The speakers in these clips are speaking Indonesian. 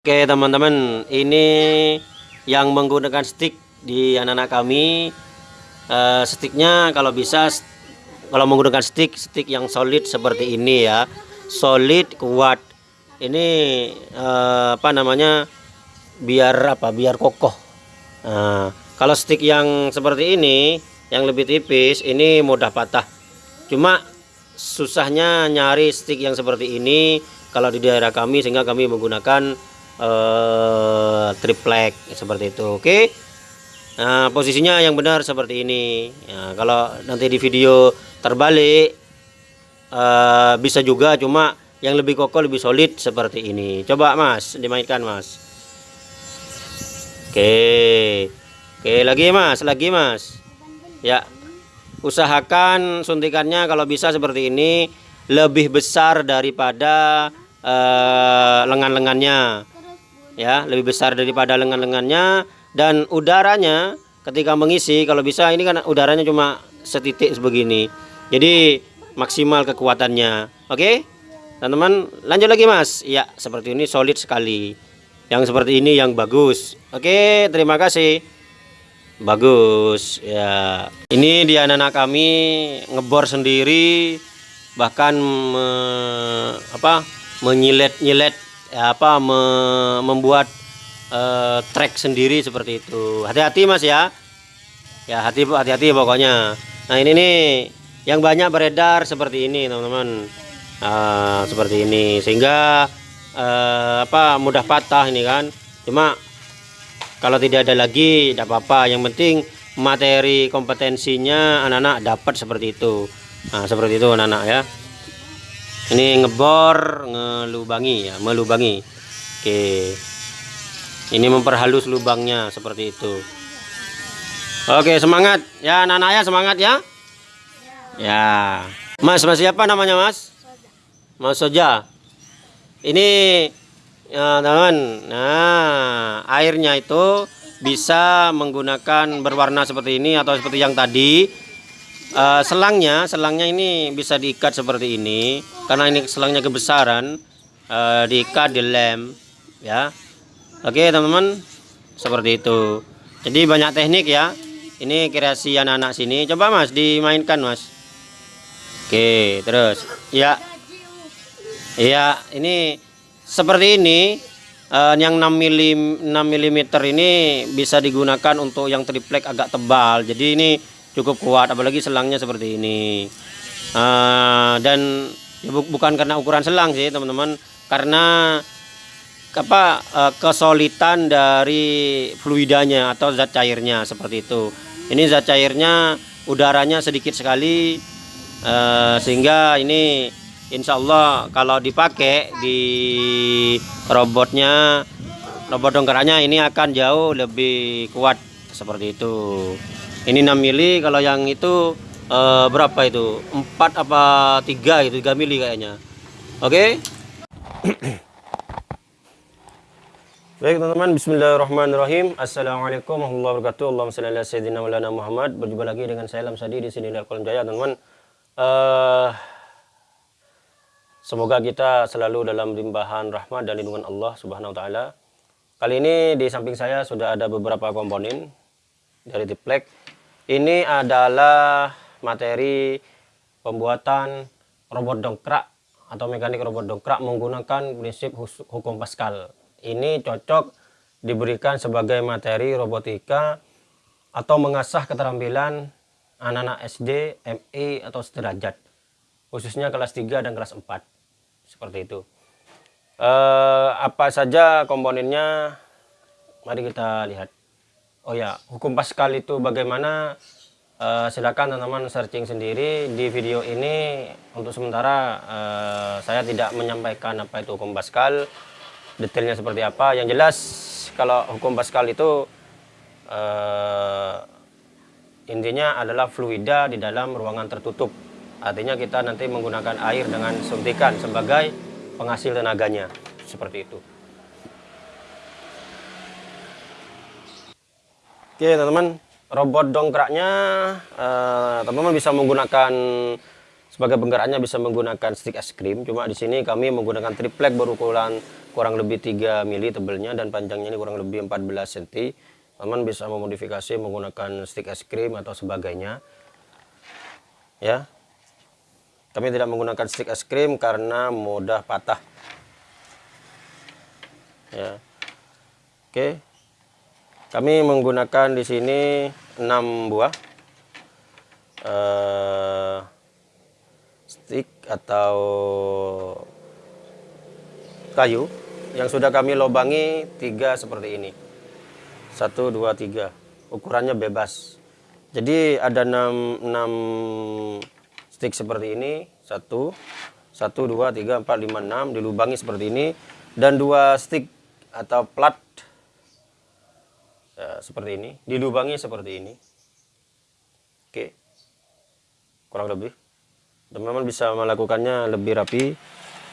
Oke teman-teman ini yang menggunakan stick di anak-anak kami. Uh, sticknya kalau bisa kalau menggunakan stick stick yang solid seperti ini ya. Solid kuat. Ini uh, apa namanya biar apa biar kokoh. Nah, kalau stick yang seperti ini yang lebih tipis ini mudah patah. Cuma susahnya nyari stick yang seperti ini kalau di daerah kami sehingga kami menggunakan uh, triplek seperti itu. Oke? Nah posisinya yang benar seperti ini. Ya, kalau nanti di video terbalik uh, bisa juga cuma yang lebih kokoh lebih solid seperti ini. Coba mas dimainkan mas. Oke. Oke lagi mas lagi mas. Ya. Usahakan suntikannya kalau bisa seperti ini lebih besar daripada uh, lengan-lengannya ya lebih besar daripada lengan-lengannya dan udaranya ketika mengisi kalau bisa ini kan udaranya cuma setitik sebegini. Jadi maksimal kekuatannya. Oke? Teman-teman lanjut lagi mas. Ya seperti ini solid sekali. Yang seperti ini yang bagus. Oke terima kasih. Bagus ya. Ini di anak-anak kami ngebor sendiri bahkan me, apa menyilet-nyilet ya apa me, membuat uh, track sendiri seperti itu. Hati-hati mas ya. Ya hati hati-hati pokoknya. Nah ini nih yang banyak beredar seperti ini teman-teman. Uh, seperti ini. Sehingga uh, apa mudah patah ini kan. Cuma kalau tidak ada lagi tidak apa-apa. Yang penting materi kompetensinya anak-anak dapat seperti itu. Nah seperti itu anak-anak ya ini ngebor ngelubangi ya melubangi. Oke. Ini memperhalus lubangnya seperti itu. Oke semangat. Ya anak-anak ya semangat ya. Ya. Mas mas siapa namanya mas? Mas soja. Ini ya teman nah airnya itu bisa menggunakan berwarna seperti ini atau seperti yang tadi uh, selangnya selangnya ini bisa diikat seperti ini. Karena ini selangnya kebesaran uh, diikat di lem ya. Oke teman-teman seperti itu. Jadi banyak teknik ya. Ini kreasi anak-anak sini. Coba mas dimainkan mas. Oke terus. Ya. Ya ini seperti ini uh, yang 6 mm 6 mm ini bisa digunakan untuk yang triplek agak tebal. Jadi ini cukup kuat apalagi selangnya seperti ini. Uh, dan ya bu bukan karena ukuran selang sih teman-teman. Karena apa uh, kesulitan dari fluidanya atau zat cairnya seperti itu. Ini zat cairnya udaranya sedikit sekali uh, sehingga ini Insya Allah kalau dipakai di robotnya robot dongkeranya ini akan jauh lebih kuat seperti itu ini 6 mili kalau yang itu uh, berapa itu 4 apa 3 itu 3 mili kayaknya oke okay? Baik teman-teman, Bismillahirrahmanirrahim. Assalamualaikum warahmatullahi wabarakatuh. Allahumma salli sayyidina Maulana Muhammad. Berjumpa lagi dengan saya Lam Sadi di sini di Kolam Jaya, teman-teman. Uh, semoga kita selalu dalam limpahan rahmat dan lindungan Allah Subhanahu wa taala. Kali ini di samping saya sudah ada beberapa komponen dari Tiplek ini adalah materi pembuatan robot dongkrak atau mekanik robot dongkrak menggunakan prinsip hukum Pascal. Ini cocok diberikan sebagai materi robotika atau mengasah keterampilan anak-anak SD, MI atau sederajat. Khususnya kelas 3 dan kelas 4. Seperti itu. Eh, apa saja komponennya? Mari kita lihat. Oh ya, hukum Pascal itu bagaimana? Uh, silakan teman-teman searching sendiri di video ini. Untuk sementara uh, saya tidak menyampaikan apa itu hukum Pascal, detailnya seperti apa. Yang jelas kalau hukum Pascal itu uh, intinya adalah fluida di dalam ruangan tertutup. Artinya kita nanti menggunakan air dengan suntikan sebagai penghasil tenaganya, seperti itu. Oke teman-teman, robot dongkraknya eh, teman-teman uh, bisa menggunakan sebagai penggerakannya bisa menggunakan stick es krim. Cuma di sini kami menggunakan triplek berukuran kurang lebih 3 mili tebelnya dan panjangnya ini kurang lebih 14 cm teman bisa memodifikasi menggunakan stick es krim atau sebagainya. Ya. Kami tidak menggunakan stick es krim karena mudah patah. Ya. Oke kami menggunakan di sini 6 buah uh, stick atau kayu yang sudah kami lobangi tiga seperti ini. Satu, dua, tiga. Ukurannya bebas. Jadi ada 6, 6 stick seperti ini. Satu, satu, dua, tiga, empat, lima, enam. Dilubangi seperti ini. Dan dua stick atau plat ya, seperti ini. Dilubangi seperti ini. Oke. Kurang lebih. Teman-teman bisa melakukannya lebih rapi.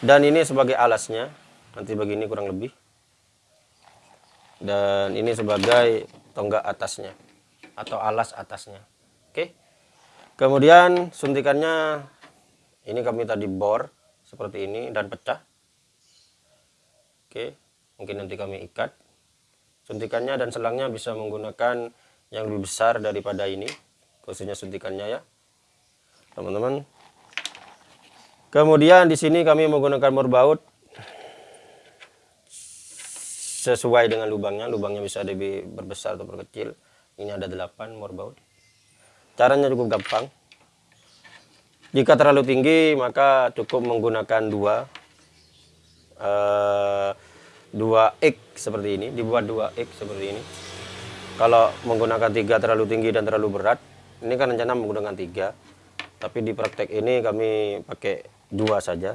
Dan ini sebagai alasnya. Nanti begini kurang lebih. Dan ini sebagai tonggak atasnya. Atau alas atasnya. Oke. Kemudian suntikannya. Ini kami tadi bor seperti ini dan pecah. Oke. Mungkin nanti kami ikat suntikannya dan selangnya bisa menggunakan yang lebih besar daripada ini. Khususnya suntikannya ya. Teman-teman. Kemudian di sini kami menggunakan morbaut sesuai dengan lubangnya. Lubangnya bisa lebih berbesar atau berkecil. Ini ada 8 morbaut caranya cukup gampang. Jika terlalu tinggi maka cukup menggunakan dua uh, dua X seperti ini dibuat dua X seperti ini. Kalau menggunakan tiga terlalu tinggi dan terlalu berat ini kan rencana menggunakan tiga. Tapi di praktek ini kami pakai dua saja.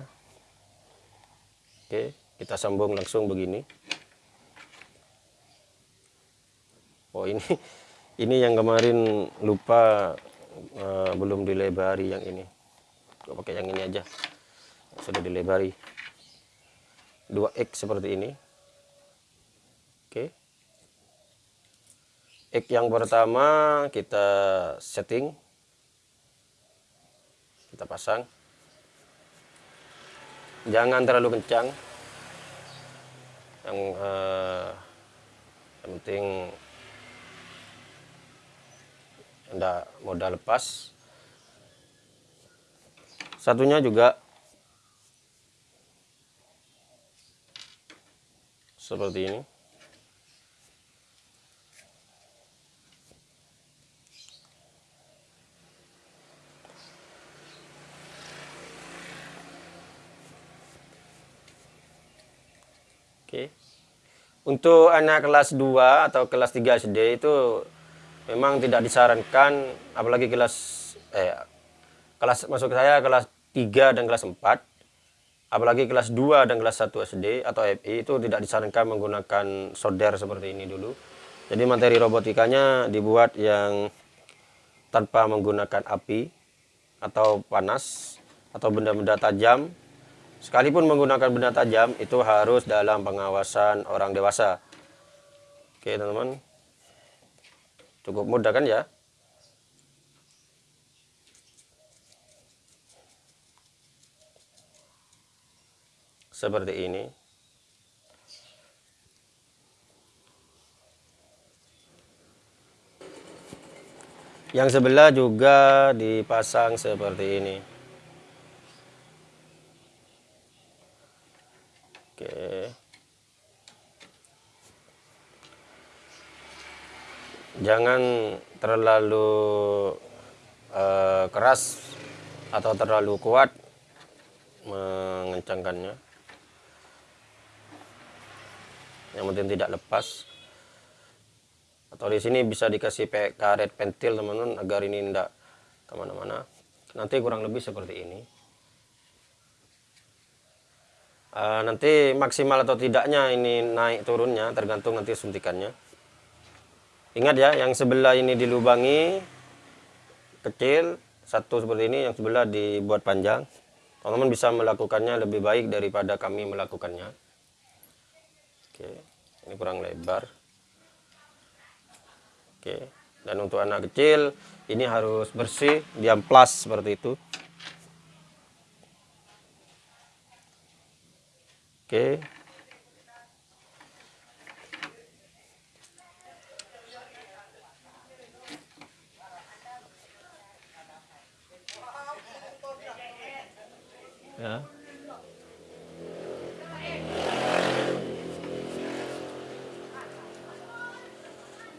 Oke kita sambung langsung begini. Oh ini ini yang kemarin lupa uh, belum dilebari yang ini. Gue pakai yang ini aja. Sudah dilebari. 2X seperti ini oke X yang pertama kita setting. Kita pasang. Jangan terlalu kencang. Yang, uh, yang penting tidak modal lepas. Satunya juga seperti ini Oke. Untuk anak kelas 2 atau kelas 3 SD itu memang tidak disarankan apalagi kelas eh kelas masuk saya kelas 3 dan kelas 4 apalagi kelas 2 dan kelas 1 SD atau FI itu tidak disarankan menggunakan solder seperti ini dulu. Jadi materi robotikanya dibuat yang tanpa menggunakan api atau panas atau benda-benda tajam sekalipun menggunakan benda tajam itu harus dalam pengawasan orang dewasa. Oke teman-teman. Cukup mudah kan ya? Seperti ini. Yang sebelah juga dipasang seperti ini oke. Jangan terlalu uh, keras atau terlalu kuat mengencangkannya. Yang penting tidak lepas. Atau di sini bisa dikasih karet pentil teman-teman agar ini tidak ke mana-mana. Nanti kurang lebih seperti ini uh, nanti maksimal atau tidaknya ini naik turunnya tergantung nanti suntikannya. Ingat ya yang sebelah ini dilubangi kecil satu seperti ini yang sebelah dibuat panjang. Teman-teman bisa melakukannya lebih baik daripada kami melakukannya. Oke ini kurang lebar. Oke dan untuk anak kecil ini harus bersih diamplas seperti itu Oke. Ya.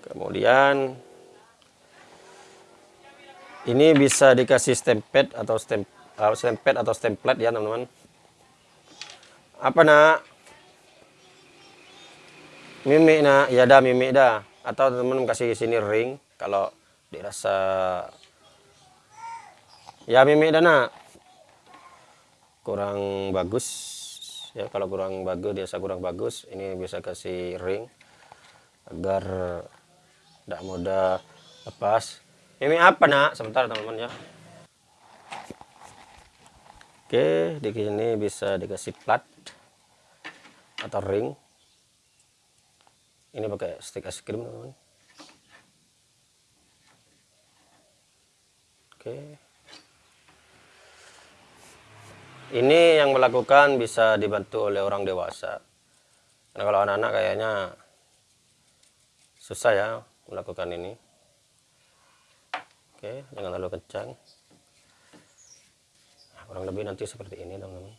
Kemudian ini bisa dikasih stempet atau stem uh, stempet atau stemplet ya teman-teman. Apa nak? Mimik nak, ya dah mimik dah. Atau teman-teman kasih sini ring kalau dirasa ya mimik dah nak. Kurang bagus ya kalau kurang bagus biasa kurang bagus ini bisa kasih ring agar tidak mudah lepas ini apa nak sebentar teman-teman ya oke di sini bisa dikasih plat atau ring. Ini pakai stick es krim teman-teman oke. Ini yang melakukan bisa dibantu oleh orang dewasa. Karena kalau anak-anak kayaknya susah ya melakukan ini. Oke jangan terlalu kencang. Nah, kurang lebih nanti seperti ini teman-teman.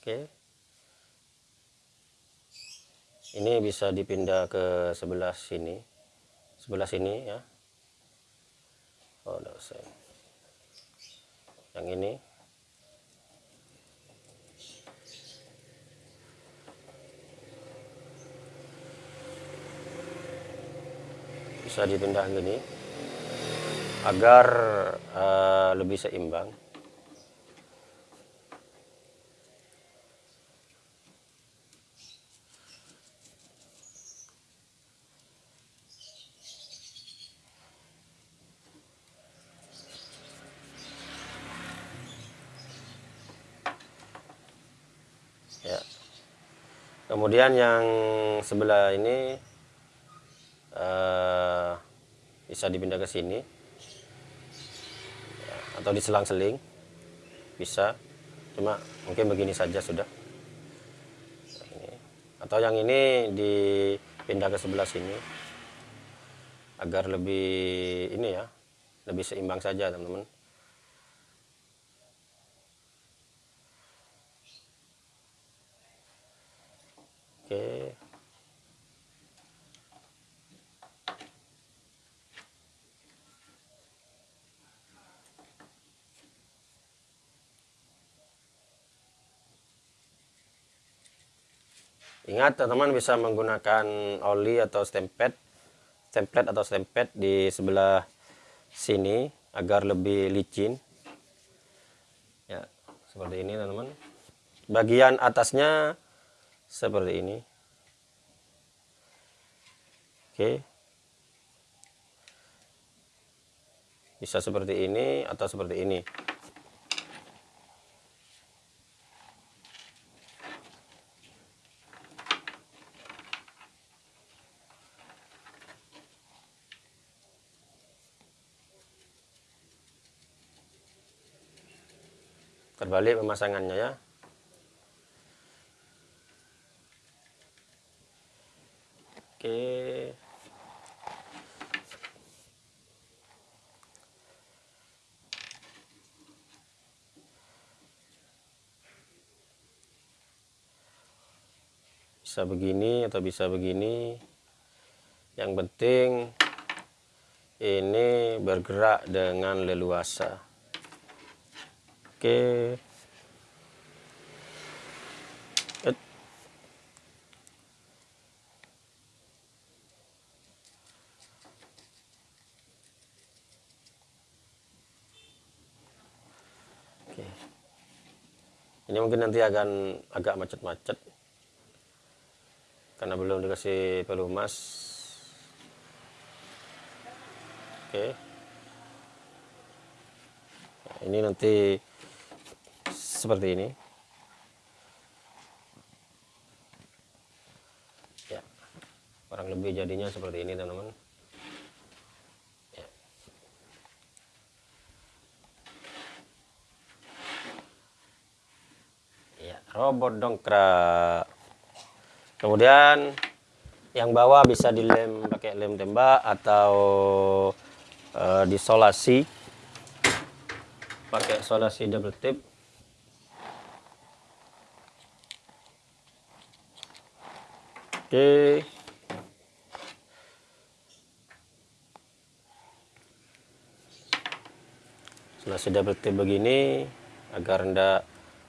Oke ini bisa dipindah ke sebelah sini. Sebelah sini ya. Oh usah. Yang ini. Bisa dipindah gini. Agar uh, lebih seimbang ya kemudian yang sebelah ini uh, bisa dipindah ke sini. Atau diselang-seling bisa. Cuma mungkin begini saja sudah. Ini. atau yang ini dipindah ke sebelah sini. Agar lebih ini ya lebih seimbang saja teman-teman oke Ingat teman-teman bisa menggunakan oli atau stempet, stemplet atau stempet di sebelah sini agar lebih licin. Ya, seperti ini teman-teman. Bagian atasnya seperti ini. Oke. Bisa seperti ini atau seperti ini. Terbalik pemasangannya ya. Oke. Bisa begini atau bisa begini. Yang penting ini bergerak dengan leluasa Oke. Ini mungkin nanti akan agak macet-macet karena belum dikasih pelumas. Oke. Nah, ini nanti seperti ini. Ya. Kurang lebih jadinya seperti ini teman-teman. Ya. ya robot dongkrak. Kemudian yang bawah bisa dilem pakai lem tembak atau uh, disolasi. Pakai solasi double tip oke. Solasi double tip begini agar tidak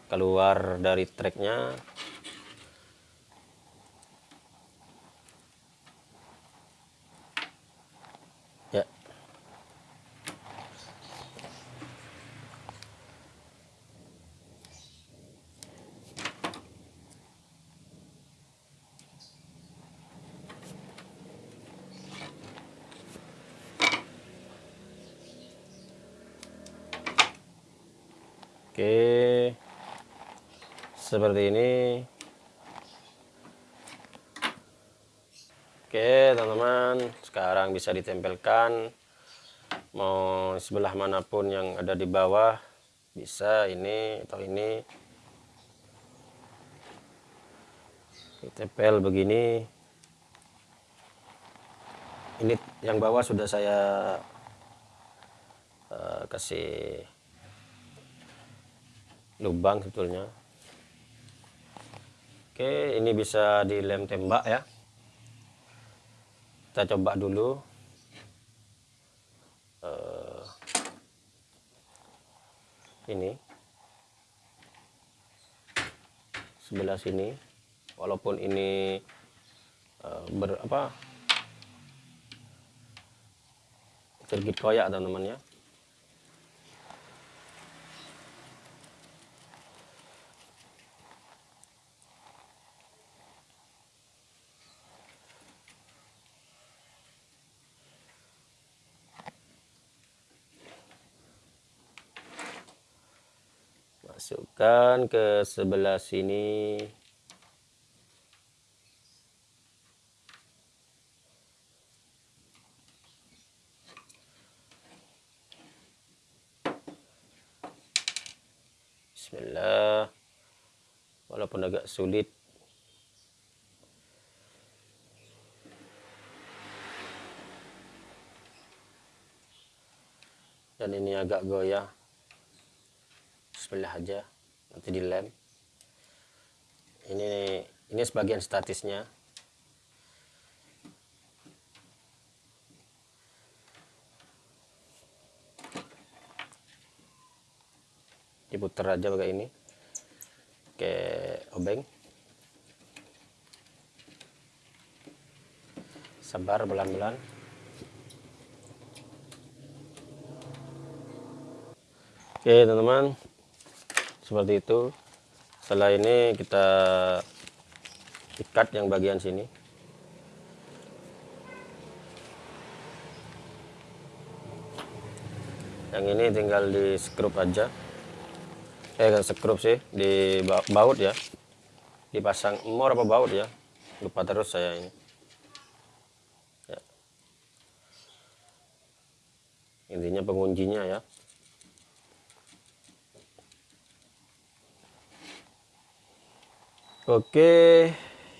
keluar dari treknya Oke. Seperti ini. Oke, teman-teman, sekarang bisa ditempelkan. Mau sebelah mana pun yang ada di bawah bisa ini atau ini. Ditempel begini. Ini yang bawah sudah saya uh, kasih lubang sebetulnya oke ini bisa dilem tembak ya. Kita coba dulu. Uh, ini. Sebelah sini. Walaupun ini uh, ber apa? Tergit koyak teman-teman ya masukkan ke sebelah sini. Bismillah. Walaupun agak sulit. Dan ini agak goyah sebelah aja nanti dilem ini ini sebagian statisnya. Diputar aja pakai ini ke obeng. Sabar belan-belan oke teman-teman seperti itu. Setelah ini kita ikat yang bagian sini. Yang ini tinggal di skrup aja. Eh kan skrup sih di baut ya. Dipasang mor apa baut ya? Lupa terus saya ini. Ya. intinya penguncinya ya Oke,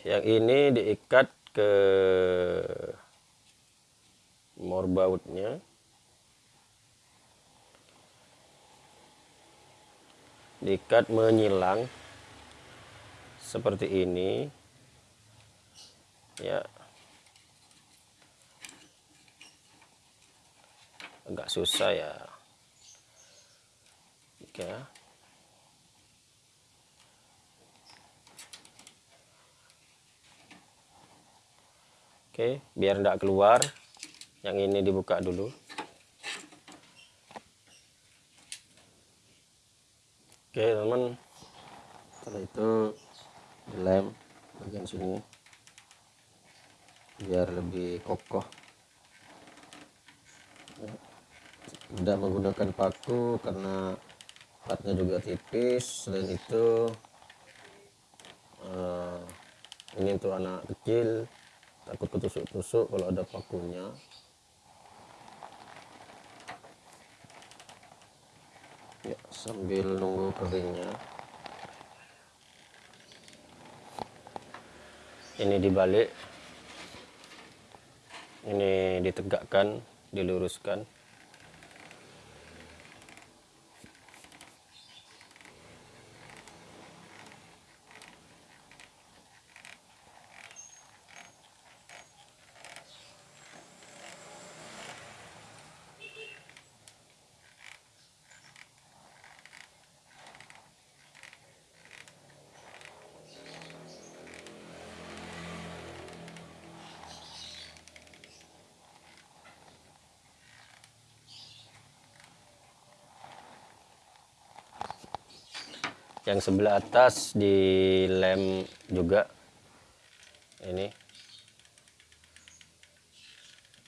yang ini diikat ke morbautnya. Diikat menyilang seperti ini. Ya. Agak susah ya. Ya. Oke, biar tidak keluar. Yang ini dibuka dulu. Oke, teman. Setelah itu dilem bagian sini biar lebih kokoh. Tidak menggunakan paku karena platnya juga tipis. Selain itu, uh, ini untuk anak kecil takut ketusuk-tusuk kalau ada pakunya. Ya sambil nunggu keringnya. Ini dibalik. Ini ditegakkan diluruskan. Yang sebelah atas dilem juga. Ini.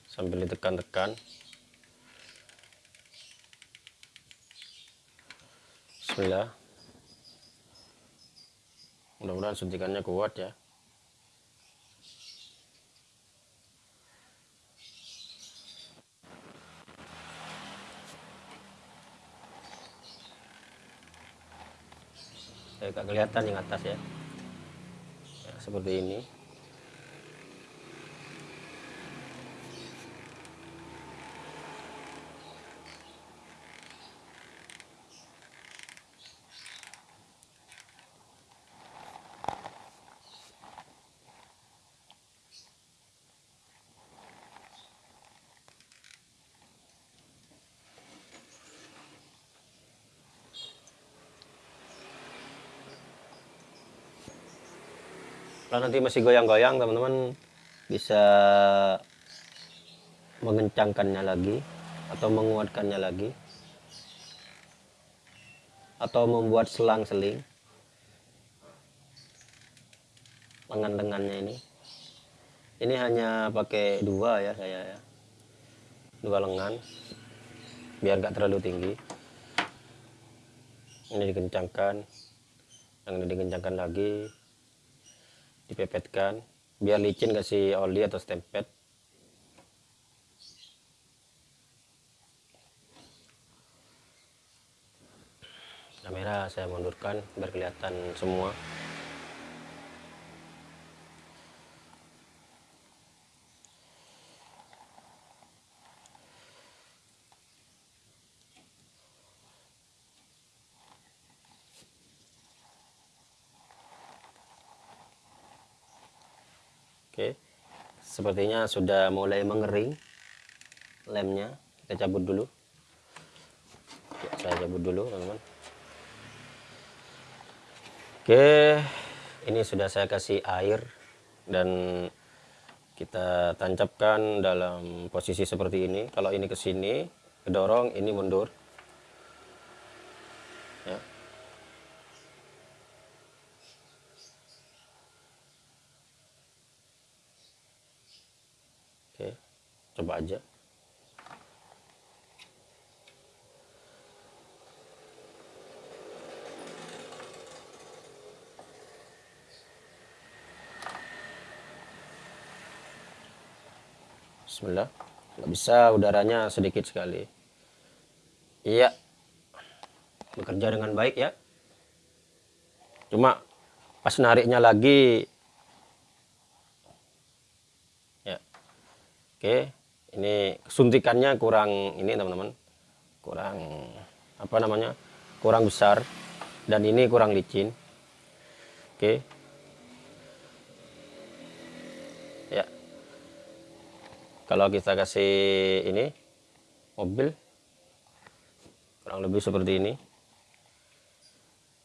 Sambil ditekan-tekan. Bismillah. Mudah-mudahan suntikannya kuat ya saya gak kelihatan yang atas ya. ya seperti ini kalau nanti masih goyang-goyang teman-teman bisa mengencangkannya lagi atau menguatkannya lagi atau membuat selang-seling lengan-lengannya ini. Ini hanya pakai dua ya saya ya. Dua lengan biar nggak terlalu tinggi. Ini dikencangkan. Yang ini dikencangkan lagi dipepetkan. Biar licin kasih oli atau stempet kamera saya mundurkan biar kelihatan semua Oke, sepertinya sudah mulai mengering lemnya. Kita cabut dulu. Ya, saya cabut dulu, teman-teman. Oke, ini sudah saya kasih air dan kita tancapkan dalam posisi seperti ini. Kalau ini ke sini, kedorong, ini mundur. Ya. Oke, coba aja. Bismillah. Nggak bisa, udaranya sedikit sekali. Iya. Bekerja dengan baik ya. Cuma pas nariknya lagi Oke, ini suntikannya kurang ini teman-teman, kurang apa namanya, kurang besar. Dan ini kurang licin. Oke, ya. Kalau kita kasih ini mobil kurang lebih seperti ini.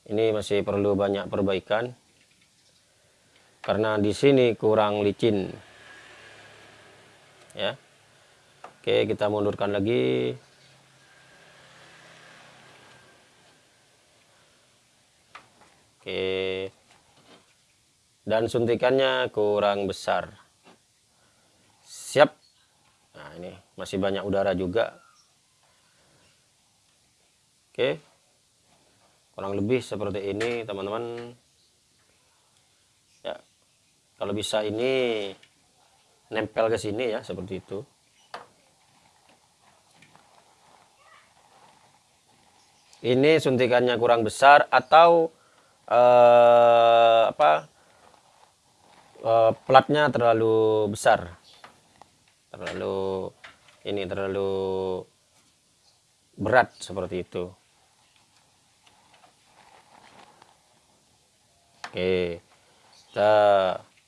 Ini masih perlu banyak perbaikan. Karena di sini kurang licin. Ya oke kita mundurkan lagi. Oke. Dan suntikannya kurang besar. Siap. Nah ini masih banyak udara juga. Oke. Kurang lebih seperti ini teman-teman. Ya kalau bisa ini nempel ke sini ya seperti itu ini suntikannya kurang besar atau eh, apa eh, platnya terlalu besar? Terlalu ini terlalu berat seperti itu. Oke kita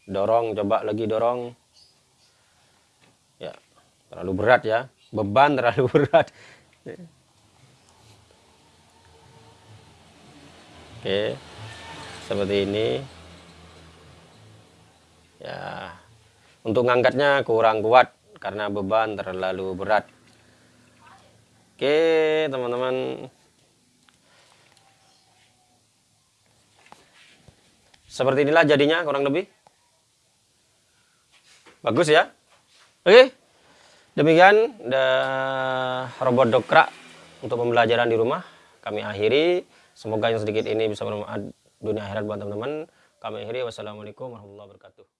dorong coba lagi dorong. Ya terlalu berat ya. Beban terlalu berat oke. Seperti ini. Ya. Untuk ngangkatnya kurang kuat karena beban terlalu berat. Oke teman-teman. Seperti inilah jadinya kurang lebih. Bagus ya? Oke. Demikian robot dokrak untuk pembelajaran di rumah. Kami akhiri semoga yang sedikit ini bisa bermanfaat dunia akhirat buat teman-teman. Kami akhiri. Wassalamualaikum warahmatullahi wabarakatuh